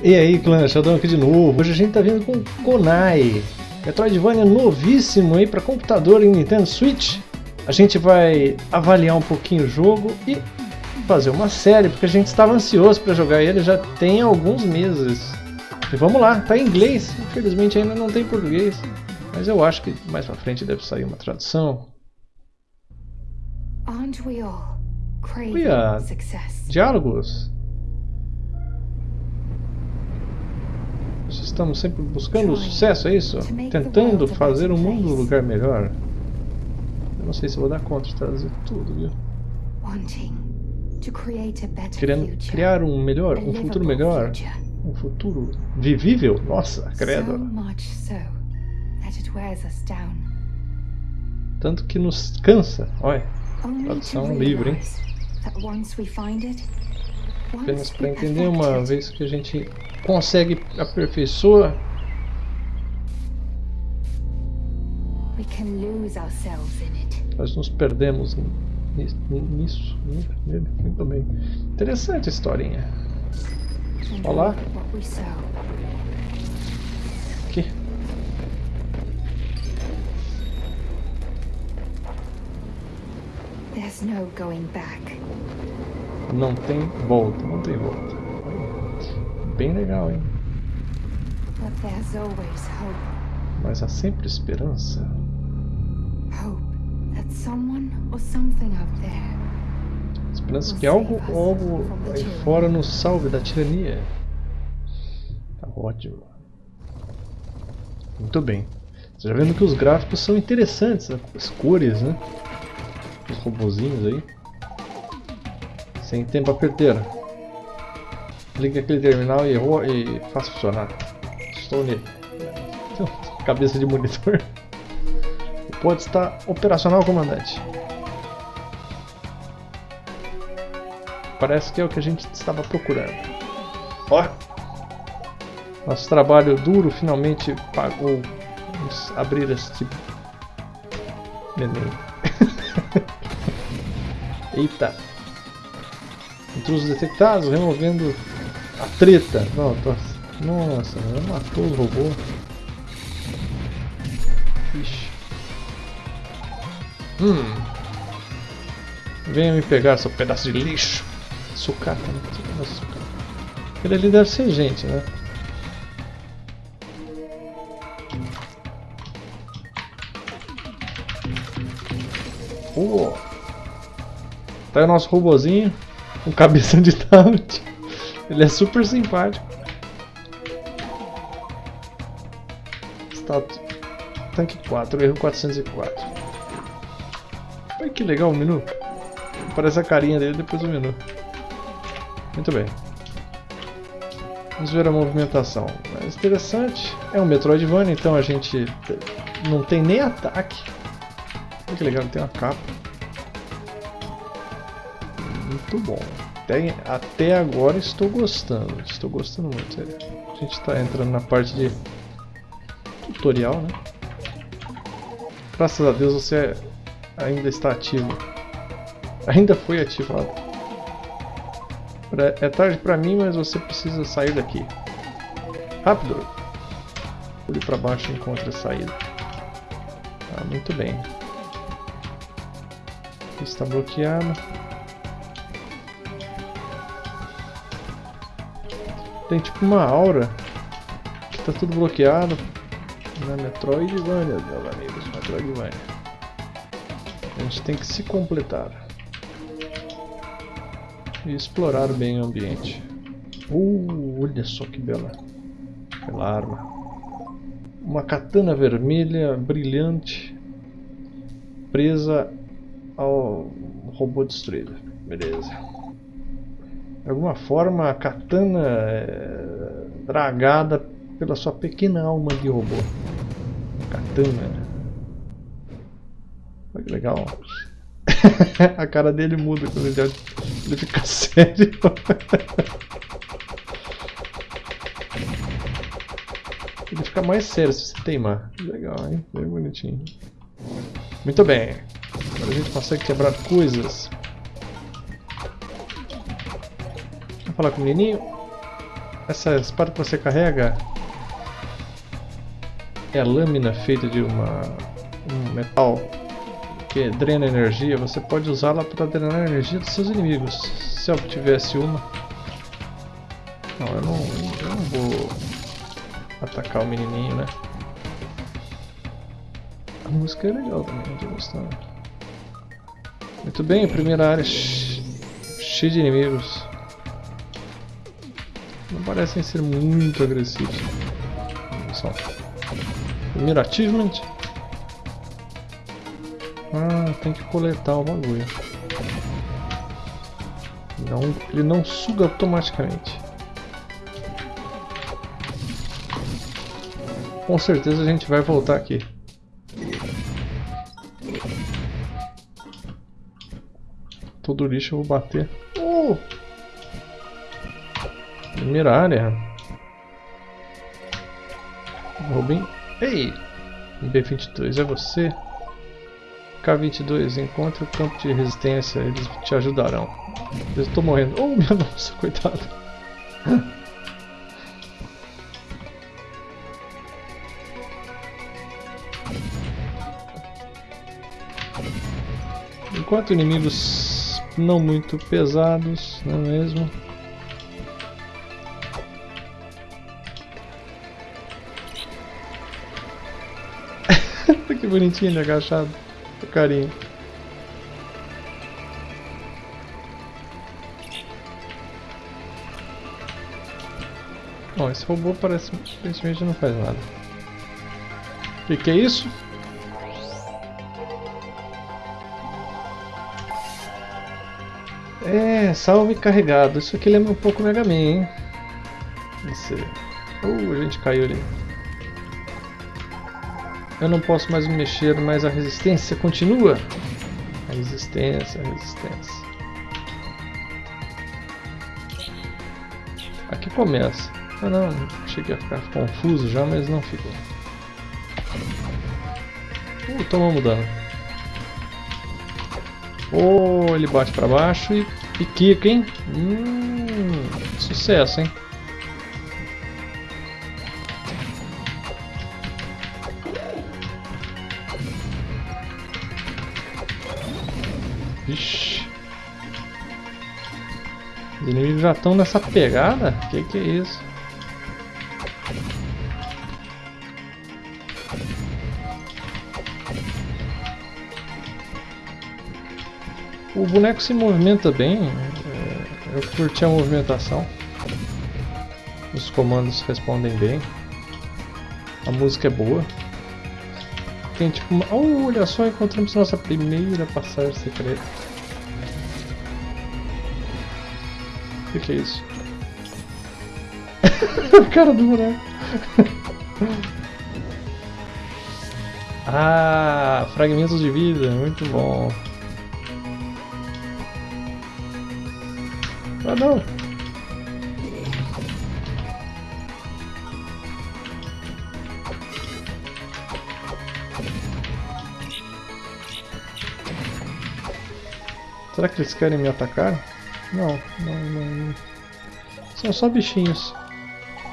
E aí, clã, Sheldon aqui de novo. Hoje a gente tá vindo com Konai. Metroidvania novíssimo aí para computador e Nintendo Switch. A gente vai avaliar um pouquinho o jogo e fazer uma série, porque a gente estava ansioso para jogar ele já tem alguns meses. E vamos lá, tá em inglês, infelizmente ainda não tem português. Mas eu acho que mais pra frente deve sair uma tradução. Aren't we all craving diálogos. Estamos sempre buscando o sucesso, é isso? Tentando fazer o mundo um lugar melhor. Eu não sei se vou dar conta de traduzir tudo, viu? Querendo criar um melhor, um futuro melhor. Um futuro vivível? Nossa, credo. Tanto que nos cansa. Olha, Tradução livre, hein? Apenas para entender uma vez que a gente consegue aperfeiçoar, nós nos perdemos ni- ni- nisso. né? Muito bem. Interessante a historinha. Olá. Aqui. There's no going back. Não tem volta, não tem volta. Bem legal, hein? Mas há sempre esperança. Hope that someone or something out there Esperança que algo, algo aí fora nos salve da tirania. Tá ótimo. Muito bem. Você já vendo que os gráficos são interessantes, né? as cores, né? Os robozinhos aí. Sem tempo a perder. Liga aquele terminal e, ro- e faça funcionar. Estou nele. Cabeça de monitor. Pode estar operacional, comandante. Parece que é o que a gente estava procurando. Ó! Nosso trabalho duro finalmente pagou nos abrir este neném. Eita! Intrusos detectados, removendo a treta. Não, tô... Nossa, matou o robô. Ixi. Hum. Venha me pegar, seu pedaço de lixo. Sucata, né? Ele ali deve ser gente, né? Uou. Tá aí o nosso robozinho com cabeça de tablet. Ele é super simpático. Status. Tanque 4, erro 404. Olha que legal o menu. Aparece a carinha dele depois do menu. Muito bem. Vamos ver a movimentação. Mais interessante. É um Metroidvania, então a gente te- não tem nem ataque. Olha que legal, tem uma capa. Muito bom. Até, até agora estou gostando. Estou gostando muito. A gente está entrando na parte de tutorial, né? Graças a Deus você ainda está ativo. Ainda foi ativado. É tarde pra mim, mas você precisa sair daqui. Rápido! Pule pra baixo e encontre a saída. Ah, muito bem. Está bloqueado. Tem tipo uma aura tá tudo bloqueado. Na Metroidvania, meus amigos, Metroidvania. A gente tem que se completar. E explorar bem o ambiente. Uh, olha só que bela, bela arma. Uma katana vermelha, brilhante, presa ao robô destruído. Beleza. De alguma forma, a katana é dragada pela sua pequena alma de robô. Katana. Olha que legal. a cara dele muda quando ele, ele fica sério. ele fica mais sério se você teimar. Legal, hein? Bem bonitinho. Muito bem. Agora a gente consegue quebrar coisas. Falar com o menininho. essa espada que você carrega é a lâmina feita de uma, um metal que drena energia. Você pode usá-la para drenar a energia dos seus inimigos. Se eu tivesse uma... Não, eu não, eu não vou atacar o menininho, né? A música é legal também, gostando. Muito bem, primeira área cheia de inimigos. Não parecem ser muito agressivos. Só. Primeiro achievement. Ah, tem que coletar o bagulho. Não, ele não suga automaticamente. Com certeza a gente vai voltar aqui. Todo lixo eu vou bater. Uh! Primeira área. Robin. Ei! B22 é você. K22, encontre o campo de resistência, eles te ajudarão. Eu estou morrendo. Oh, minha nossa, coitado. Enquanto inimigos não muito pesados, não é mesmo? Que bonitinho ele agachado, o carinho. Bom, esse robô parece aparentemente não faz nada. O que, que é isso? É, salve carregado. Isso aqui lembra um pouco Mega Man, hein? Esse... Uh, a gente caiu ali. Eu não posso mais me mexer, mas a resistência continua. A resistência, a resistência. Aqui começa. Ah não, cheguei a ficar confuso já, mas não ficou. Uh, tomamos dano. Oh, ele bate pra baixo e, e quica, hein? Hum, sucesso, hein? Inimigos já estão nessa pegada? Que que é isso? O boneco se movimenta bem, é, eu curti a movimentação. Os comandos respondem bem. A música é boa. Tem tipo uma... Olha só, encontramos nossa primeira passagem secreta. O que, que é isso? cara do boneco. ah, fragmentos de vida, muito bom. Ah não! Será que eles querem me atacar? Não, não, não. São só bichinhos.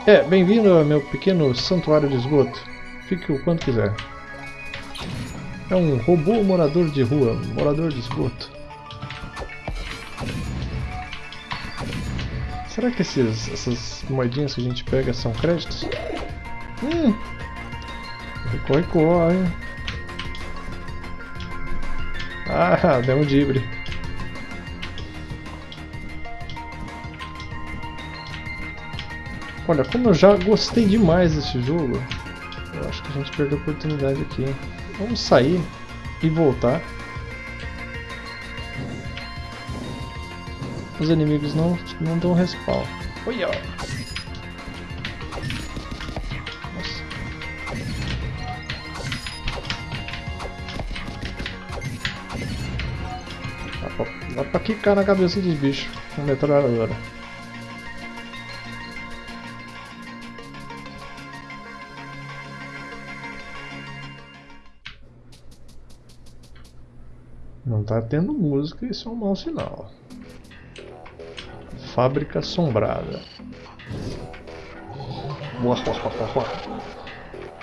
É, bem-vindo ao meu pequeno santuário de esgoto. Fique o quanto quiser. É um robô morador de rua, morador de esgoto. Será que esses, essas moedinhas que a gente pega são créditos? Hum! Recorre, corre. Ah, deu um dibre. Olha, como eu já gostei demais desse jogo, eu acho que a gente perdeu a oportunidade aqui. Vamos sair e voltar. os inimigos não, não dão respawn. Olha! Dá pra, dá pra quicar na cabeça dos bichos com metralhadora. Tá tendo música, isso é um mau sinal. Fábrica Assombrada. Uá, uá, uá, uá.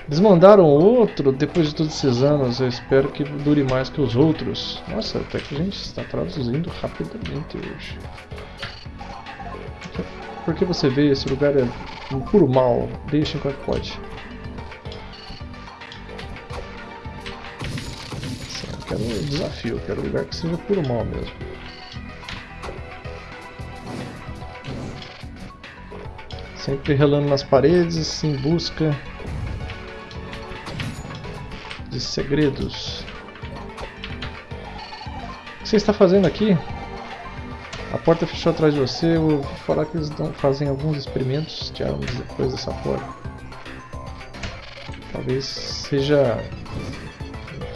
Desmandaram outro depois de todos esses anos. Eu espero que dure mais que os outros. Nossa, até que a gente está traduzindo rapidamente hoje. Porque você vê, esse lugar é um puro mal. Deixa enquanto pode. Quero um desafio, quero um lugar que seja puro mal mesmo. Sempre relando nas paredes, em busca de segredos. O que você está fazendo aqui? A porta fechou atrás de você, eu vou falar que eles fazem alguns experimentos, tiraram depois dessa porta. Talvez seja...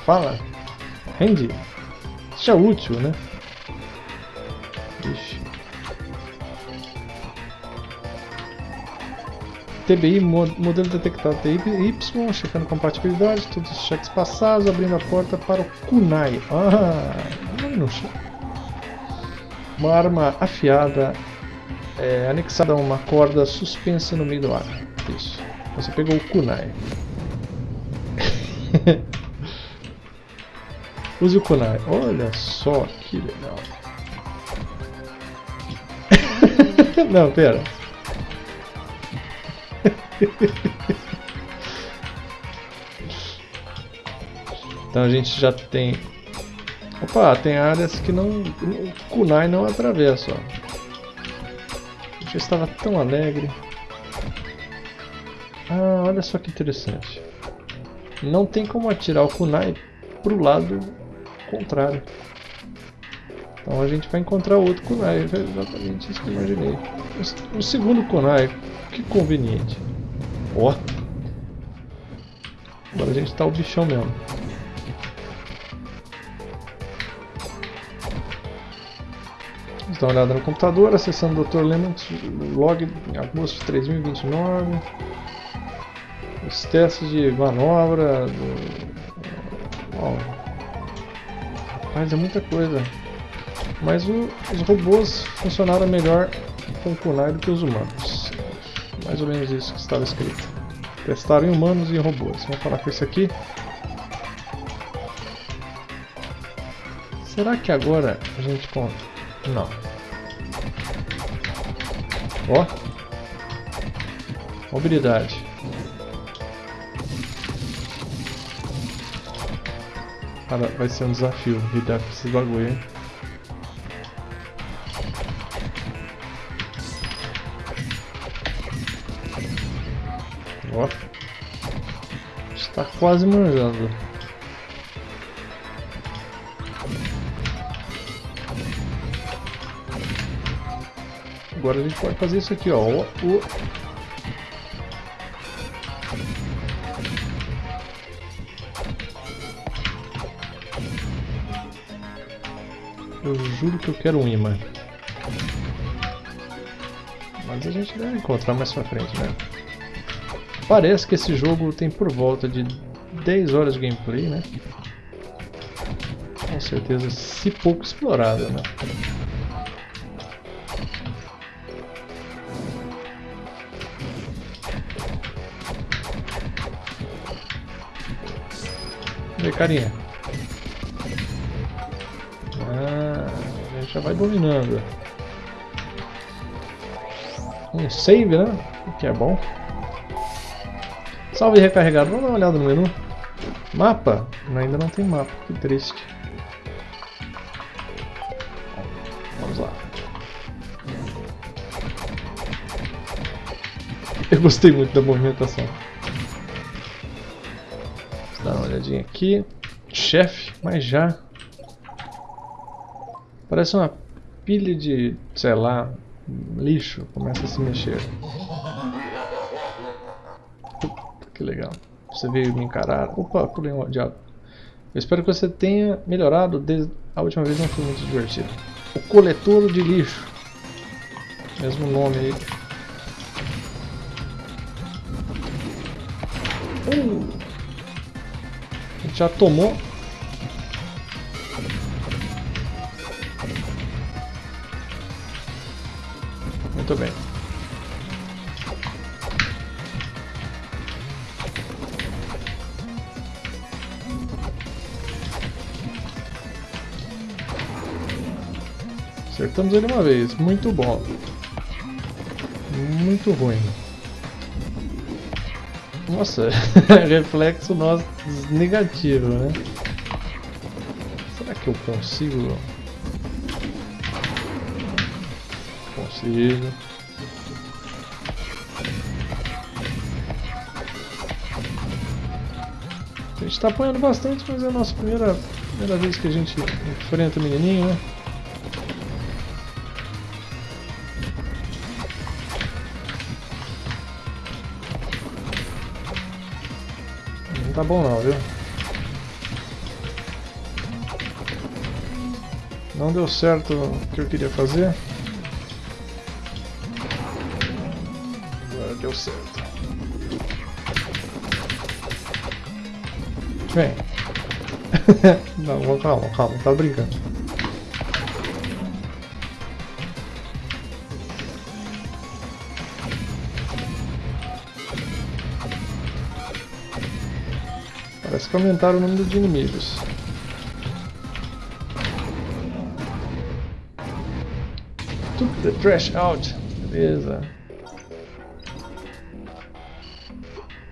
Fala! Rende! Seja útil, né? Ixi. TBI, modelo detectado TBY, checando compatibilidade, todos os cheques passados, abrindo a porta para o Kunai. Ah, Uma arma afiada, é, anexada a uma corda suspensa no meio do ar. Isso. Você pegou o Kunai. Use o Kunai. Olha só que legal. não, pera. então a gente já tem... Opa, tem áreas que não... O kunai não atravessa, ó. Já estava tão alegre. Ah, olha só que interessante. Não tem como atirar o kunai pro lado contrário. Então a gente vai encontrar outro kunai, é exatamente isso que eu imaginei. O segundo kunai, que conveniente. Ó. Agora a gente tá o bichão mesmo. Vamos dar uma olhada no computador, acessando o Dr. Lemons log em agosto de 3029. Os testes de manobra. Do... Rapaz, é muita coisa. Mas o, os robôs funcionaram melhor com o Kunai do que os humanos. Mais ou menos isso que estava escrito. Testaram em humanos e em robôs. Vamos falar com esse aqui. Será que agora a gente conta? Não. Ó. Mobilidade. Cara, vai ser um desafio lidar com esse bagulho, hein? Ó. Está quase manjando. Agora a gente pode fazer isso aqui, ó. O... Eu juro que eu quero um imã. Mas a gente deve encontrar mais pra frente, né? Parece que esse jogo tem por volta de 10 horas de gameplay, né? Com certeza, se pouco explorado, né? Aí, carinha? Já vai dominando. Um save, né? O que é bom. Salve recarregado. Vamos dar uma olhada no menu. Mapa? Ainda não tem mapa. Que triste. Vamos lá. Eu gostei muito da movimentação. Dar uma olhadinha aqui. Chefe, mas já. Parece uma pilha de, sei lá, lixo. Começa a se mexer. Que legal. Você veio me encarar. Opa, pulei um diabo. Eu espero que você tenha melhorado desde a última vez, não foi muito divertido. O coletor de lixo. Mesmo nome aí. Uh! Já tomou. Muito bem. Acertamos ele uma vez. Muito bom. Muito ruim. Nossa, reflexo nosso negativo, né? Será que eu consigo Consigo. A gente tá apanhando bastante, mas é a nossa primeira, primeira vez que a gente enfrenta o menininho, né? Não tá bom não, viu? Não deu certo o que eu queria fazer. Vem. Não, calma, calma, tá brincando. Parece que aumentaram o número de inimigos. Took the trash out. Beleza.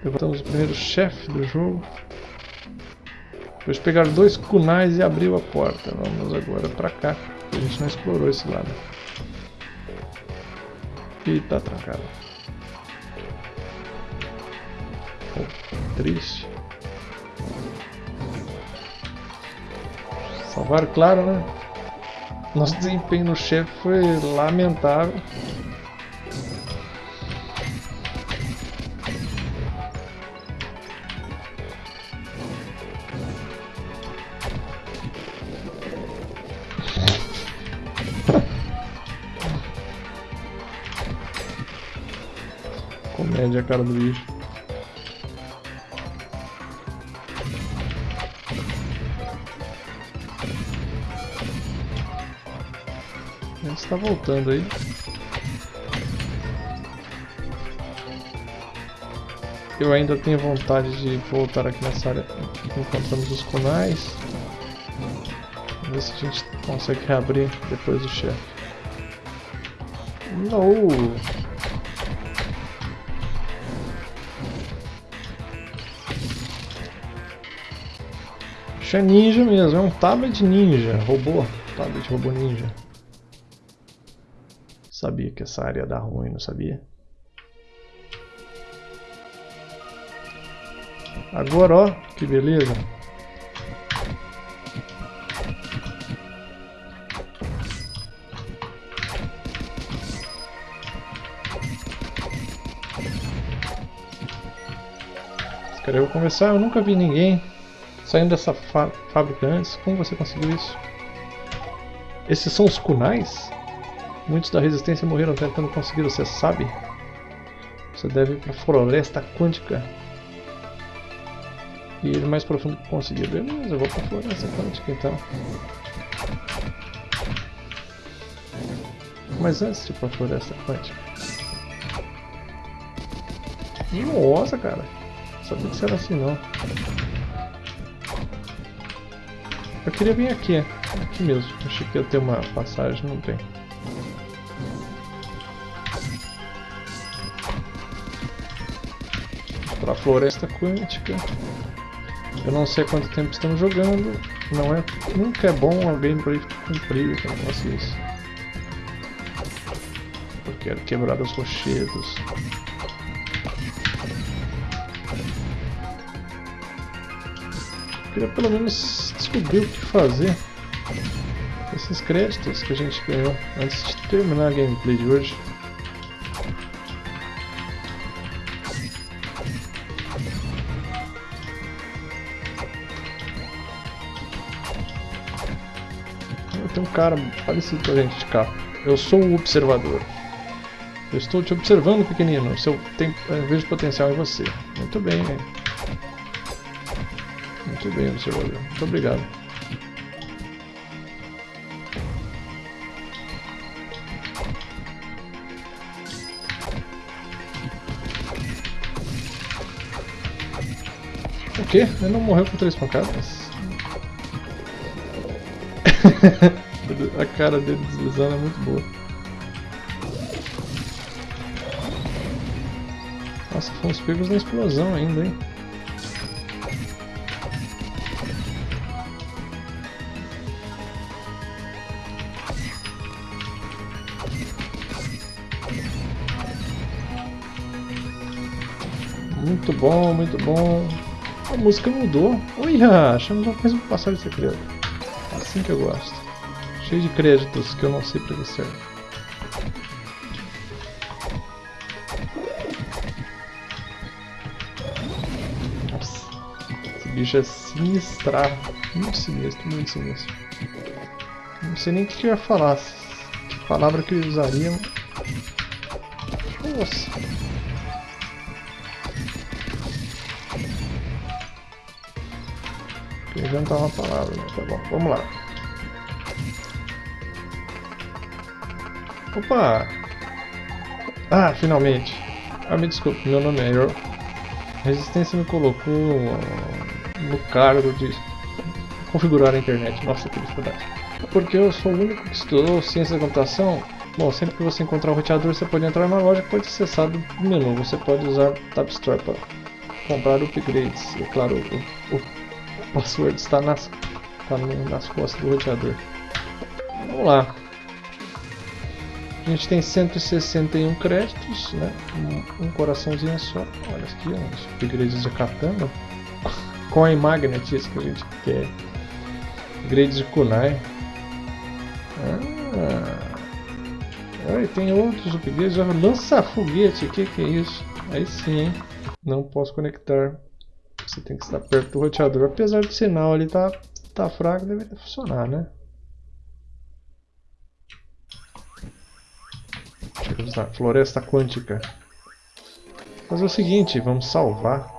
Derrotamos o primeiro chefe do jogo. Depois pegar dois kunais e abriu a porta. Vamos agora pra cá. A gente não explorou esse lado. E tá trancado. Oh, triste. Salvar, claro, né? Nosso desempenho no chefe foi lamentável. A cara do bicho. Ele está voltando aí. Eu ainda tenho vontade de voltar aqui nessa área que encontramos os kunais. Vamos ver se a gente consegue reabrir depois do chefe. Não! Isso é ninja mesmo, é um tablet ninja, robô, tablet robô ninja. Sabia que essa área ia dar ruim, não sabia? Agora, ó, que beleza. Cara, eu vou começar, eu nunca vi ninguém saindo dessa fábrica antes. Como você conseguiu isso? Esses são os kunais? Muitos da resistência morreram tentando conseguir, você sabe? Você deve ir para a floresta quântica. E ele mais profundo que conseguir. Beleza, eu vou para a floresta quântica então. Mas antes de ir para a floresta quântica. Nossa, cara. Sabia que era assim não. Eu queria vir aqui, aqui mesmo. Achei que ia ter uma passagem, não tem. Para a floresta quântica. Eu não sei quanto tempo estamos jogando. Não é, nunca é bom a gameplay cumprir com isso. Eu quero quebrar os rochedos. queria pelo menos descobrir o que fazer com esses créditos que a gente ganhou antes de terminar a gameplay de hoje. Tem um cara parecido com a gente de cá. Eu sou o observador. Eu estou te observando, pequenino. Seu tem, eu vejo potencial em você. Muito bem, hein? Muito bem, observador. Muito obrigado. O quê? Ele não morreu com três pancadas? A cara dele deslizando é muito boa. Nossa, fomos pegos na explosão ainda, hein? Bom, muito bom. A música mudou. Olha, achamos mais um passagem secreto. Assim que eu gosto. Cheio de créditos que eu não sei pra que serve. Nossa, esse bicho é sinistrar. Muito sinistro, muito sinistro. Não sei nem o que eu ia falar. Que palavra que eu usaria. Nossa. Inventar uma palavra, né? Tá bom, vamos lá. Opa! Ah, finalmente! Ah, me desculpe, meu nome é Earl. Resistência me colocou no cargo de configurar a internet. Nossa, que dificuldade. Porque eu sou o único que estudou ciência da computação. Bom, sempre que você encontrar um roteador, você pode entrar na loja que pode acessar do menu. Você pode usar Tab Store para comprar upgrades. E claro, o, o password está nas, está nas costas do roteador. Vamos lá. A gente tem 161 créditos, né? Um, um coraçãozinho só. Olha aqui, uns upgrades de katana. Coin Magnet, isso que a gente quer. Upgrades de kunai. Ah. Tem outros upgrades. Lança foguete, o que, que é isso? Aí sim, hein? Não posso conectar você tem que estar perto do roteador. Apesar do sinal ali tá, tá fraco, deveria funcionar, né? Deixa eu floresta quântica. Fazer o seguinte, vamos salvar.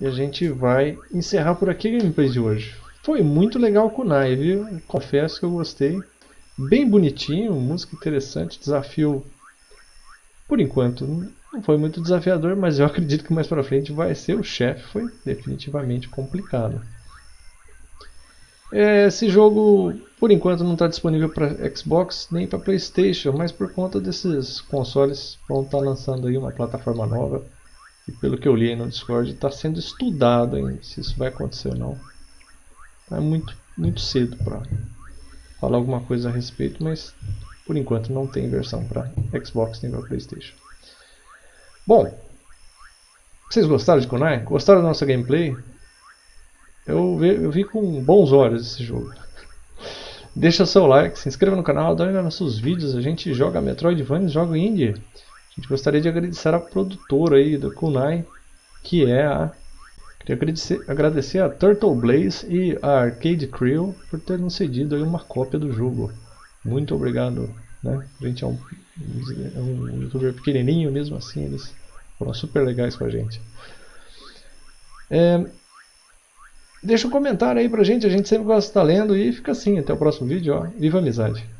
E a gente vai encerrar por aqui a gameplay de hoje. Foi muito legal o Nai, viu? Confesso que eu gostei. Bem bonitinho, música interessante, desafio por enquanto não foi muito desafiador, mas eu acredito que mais pra frente vai ser o chefe. Foi definitivamente complicado. É, esse jogo, por enquanto, não está disponível para Xbox nem para Playstation, mas por conta desses consoles vão estar tá lançando aí uma plataforma nova. E pelo que eu li no Discord, está sendo estudado ainda se isso vai acontecer ou não. É muito, muito cedo para falar alguma coisa a respeito, mas por enquanto não tem versão para Xbox nem para Playstation. Bom, vocês gostaram de Kunai? Gostaram da nossa gameplay? Eu vi, eu vi com bons olhos esse jogo. Deixa seu like, se inscreva no canal, dá uma nossos vídeos. A gente joga Metroidvania, joga Indie. A gente gostaria de agradecer a produtora aí do Kunai, que é a... Queria agradecer, agradecer a Turtle Blaze e a Arcade Crew por terem nos cedido aí uma cópia do jogo. Muito obrigado. Né? A gente é um um youtuber pequenininho mesmo assim, eles foram super legais com a gente. É, deixa um comentário aí pra gente, a gente sempre gosta de estar lendo e fica assim, até o próximo vídeo, ó, viva a amizade!